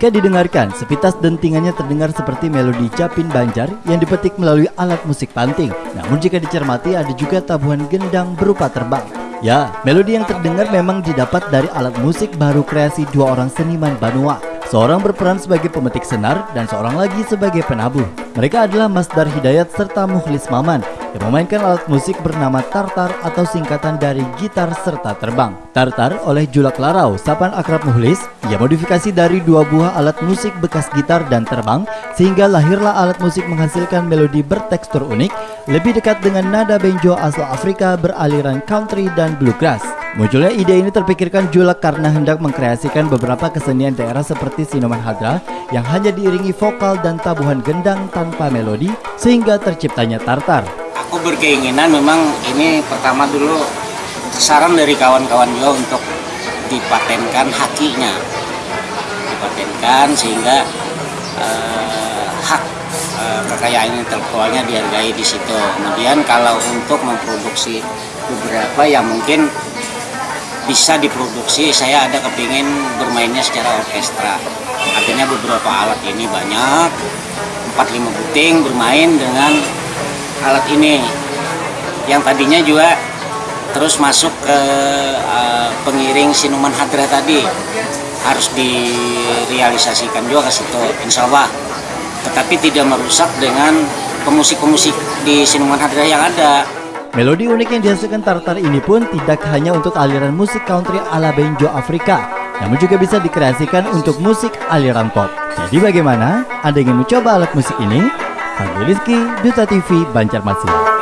Jika didengarkan, sepintas dentingannya terdengar seperti melodi capin banjar yang dipetik melalui alat musik panting. Namun jika dicermati ada juga tabuhan gendang berupa terbang. Ya, melodi yang terdengar memang didapat dari alat musik baru kreasi dua orang seniman Banua. Seorang berperan sebagai pemetik senar dan seorang lagi sebagai penabuh. Mereka adalah Mas Dar Hidayat serta Mukhlis Maman yang memainkan alat musik bernama tartar atau singkatan dari gitar serta terbang. Tartar oleh Julak Larau, sapan akrab Muhlis, ia modifikasi dari dua buah alat musik bekas gitar dan terbang sehingga lahirlah alat musik menghasilkan melodi bertekstur unik, lebih dekat dengan nada benjo asal Afrika beraliran country dan bluegrass. Munculnya ide ini terpikirkan Julak karena hendak mengkreasikan beberapa kesenian daerah seperti Sinoman Hadra yang hanya diiringi vokal dan tabuhan gendang tanpa melodi sehingga terciptanya tartar aku berkeinginan memang ini pertama dulu saran dari kawan-kawan juga untuk dipatenkan hakinya. Dipatenkan sehingga eh, hak eh, kekayaan intelektualnya dihargai di situ. Kemudian kalau untuk memproduksi beberapa yang mungkin bisa diproduksi saya ada kepingin bermainnya secara orkestra. Artinya beberapa alat ini banyak 4-5 puting bermain dengan alat ini yang tadinya juga terus masuk ke uh, pengiring sinuman hadra tadi harus direalisasikan juga ke situ insya Allah tetapi tidak merusak dengan pemusik-pemusik di sinuman hadra yang ada Melodi unik yang dihasilkan Tartar ini pun tidak hanya untuk aliran musik country ala Benjo Afrika, namun juga bisa dikreasikan untuk musik aliran pop. Jadi bagaimana? Anda ingin mencoba alat musik ini? Fadli Rizky, Duta TV, Banjarmasin.